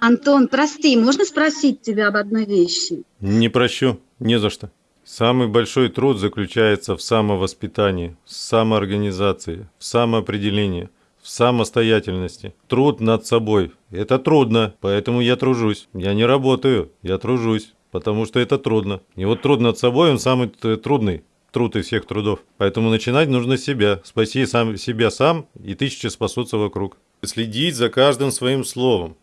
Антон, прости, можно спросить тебя об одной вещи? Не прощу, не за что. Самый большой труд заключается в самовоспитании, в самоорганизации, в самоопределении, в самостоятельности. Труд над собой. Это трудно, поэтому я тружусь. Я не работаю, я тружусь, потому что это трудно. И вот труд над собой, он самый трудный труд из всех трудов. Поэтому начинать нужно с себя. Спаси сам, себя сам, и тысячи спасутся вокруг. Следить за каждым своим словом.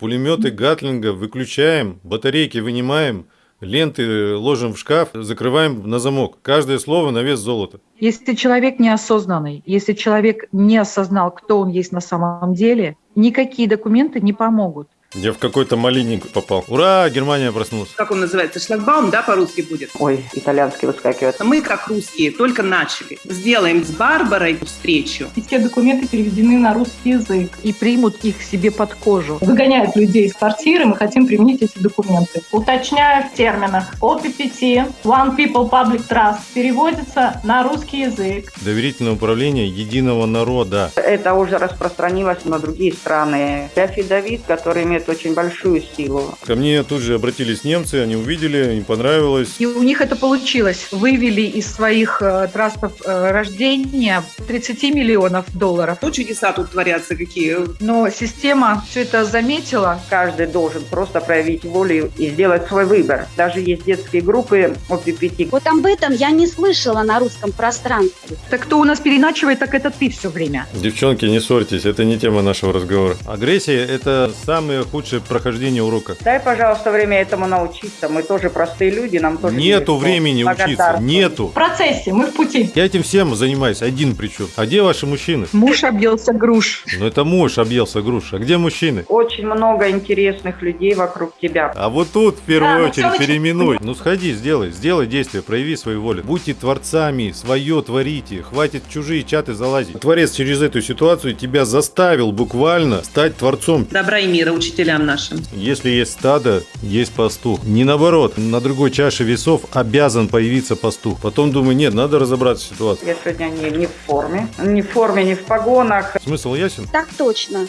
Пулеметы Гатлинга выключаем, батарейки вынимаем, ленты ложим в шкаф, закрываем на замок. Каждое слово на вес золота. Если человек неосознанный, если человек не осознал, кто он есть на самом деле, никакие документы не помогут. Я в какой-то малинник попал. Ура, Германия проснулась. Как он называется? Шлагбаум, да, по-русски будет? Ой, итальянский выскакивает. Мы, как русские, только начали. Сделаем с Барбарой встречу. И все документы переведены на русский язык. И примут их себе под кожу. Выгоняют людей из квартиры, мы хотим применить эти документы. Уточняю в терминах. OPPT, One People Public Trust, переводится на русский язык. Доверительное управление единого народа. Это уже распространилось на другие страны. Афидавит, который имеет имеет очень большую силу. Ко мне тут же обратились немцы, они увидели, им понравилось. И у них это получилось. Вывели из своих э, трастов э, рождения 30 миллионов долларов. Ну, чудеса тут творятся какие. Но система все это заметила. Каждый должен просто проявить волю и сделать свой выбор. Даже есть детские группы ОППТ. Вот об этом я не слышала на русском пространстве. Так кто у нас переначивает, так это ты все время. Девчонки, не ссорьтесь, это не тема нашего разговора. Агрессия – это самые худшее прохождение урока. Дай, пожалуйста, время этому научиться. Мы тоже простые люди, нам тоже Нету времени учиться, нету. В процессе, мы в пути. Я этим всем занимаюсь, один причем. А где ваши мужчины? Муж объелся груш. Ну это муж объелся груш. А где мужчины? Очень много интересных людей вокруг тебя. А вот тут в первую да, очередь переименуй. Ну сходи, сделай, сделай действие, прояви свою волю. Будьте творцами, свое творите. Хватит чужие чаты залазить. Творец через эту ситуацию тебя заставил буквально стать творцом. Добра и мира, учитель учителям нашим. Если есть стадо, есть пастух. Не наоборот, на другой чаше весов обязан появиться пастух. Потом думаю, нет, надо разобраться в ситуации. Я сегодня не, не в форме. Не в форме, не в погонах. Смысл ясен? Так точно.